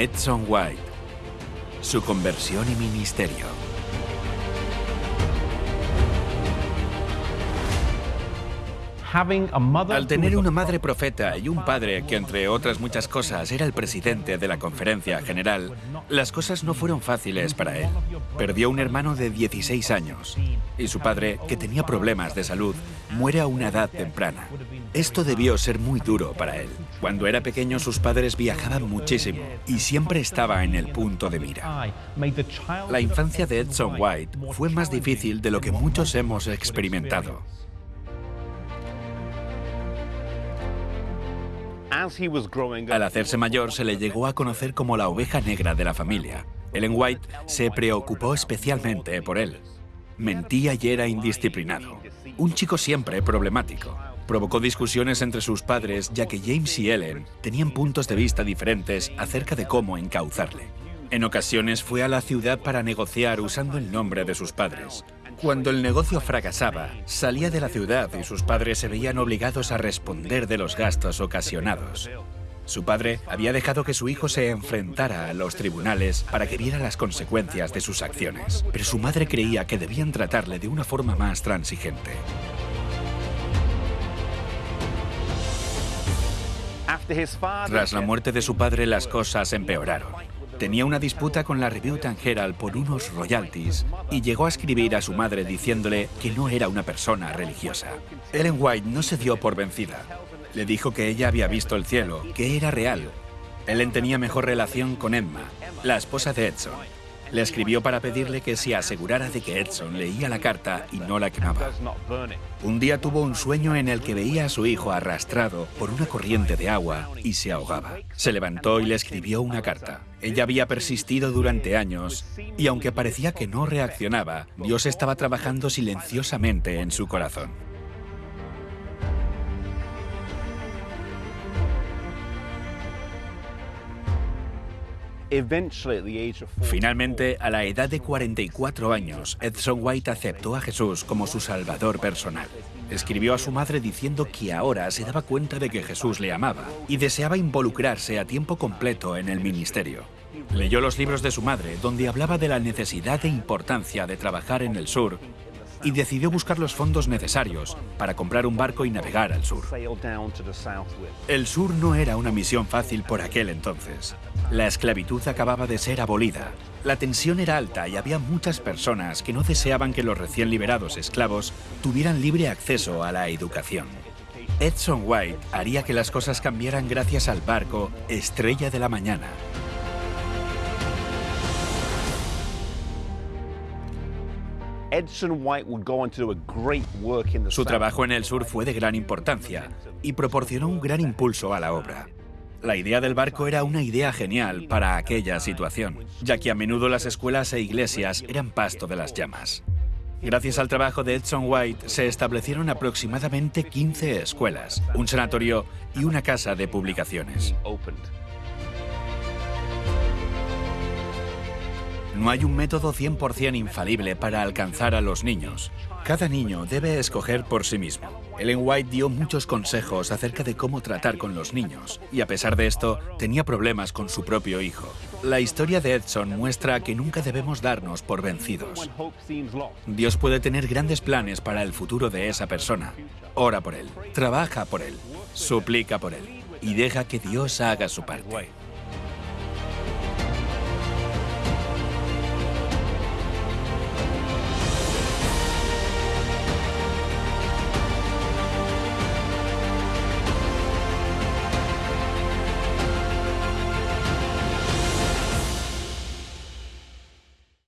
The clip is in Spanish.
Edson White. Su conversión y ministerio. Al tener una madre profeta y un padre que, entre otras muchas cosas, era el presidente de la conferencia general, las cosas no fueron fáciles para él. Perdió un hermano de 16 años y su padre, que tenía problemas de salud, muere a una edad temprana. Esto debió ser muy duro para él. Cuando era pequeño sus padres viajaban muchísimo y siempre estaba en el punto de mira. La infancia de Edson White fue más difícil de lo que muchos hemos experimentado. Al hacerse mayor se le llegó a conocer como la oveja negra de la familia. Ellen White se preocupó especialmente por él. Mentía y era indisciplinado. Un chico siempre problemático. Provocó discusiones entre sus padres ya que James y Ellen tenían puntos de vista diferentes acerca de cómo encauzarle. En ocasiones fue a la ciudad para negociar usando el nombre de sus padres. Cuando el negocio fracasaba, salía de la ciudad y sus padres se veían obligados a responder de los gastos ocasionados. Su padre había dejado que su hijo se enfrentara a los tribunales para que viera las consecuencias de sus acciones, pero su madre creía que debían tratarle de una forma más transigente. Tras la muerte de su padre, las cosas empeoraron. Tenía una disputa con la Review and Herald por unos royalties y llegó a escribir a su madre diciéndole que no era una persona religiosa. Ellen White no se dio por vencida. Le dijo que ella había visto el cielo, que era real. Ellen tenía mejor relación con Emma, la esposa de Edson, le escribió para pedirle que se asegurara de que Edson leía la carta y no la quemaba. Un día tuvo un sueño en el que veía a su hijo arrastrado por una corriente de agua y se ahogaba. Se levantó y le escribió una carta. Ella había persistido durante años y aunque parecía que no reaccionaba, Dios estaba trabajando silenciosamente en su corazón. Finalmente, a la edad de 44 años, Edson White aceptó a Jesús como su salvador personal. Escribió a su madre diciendo que ahora se daba cuenta de que Jesús le amaba y deseaba involucrarse a tiempo completo en el ministerio. Leyó los libros de su madre, donde hablaba de la necesidad e importancia de trabajar en el sur y decidió buscar los fondos necesarios para comprar un barco y navegar al sur. El sur no era una misión fácil por aquel entonces. La esclavitud acababa de ser abolida. La tensión era alta y había muchas personas que no deseaban que los recién liberados esclavos tuvieran libre acceso a la educación. Edson White haría que las cosas cambiaran gracias al barco Estrella de la Mañana, Su trabajo en el sur fue de gran importancia y proporcionó un gran impulso a la obra. La idea del barco era una idea genial para aquella situación, ya que a menudo las escuelas e iglesias eran pasto de las llamas. Gracias al trabajo de Edson White se establecieron aproximadamente 15 escuelas, un sanatorio y una casa de publicaciones. No hay un método 100% infalible para alcanzar a los niños. Cada niño debe escoger por sí mismo. Ellen White dio muchos consejos acerca de cómo tratar con los niños, y a pesar de esto, tenía problemas con su propio hijo. La historia de Edson muestra que nunca debemos darnos por vencidos. Dios puede tener grandes planes para el futuro de esa persona. Ora por él, trabaja por él, suplica por él, y deja que Dios haga su parte.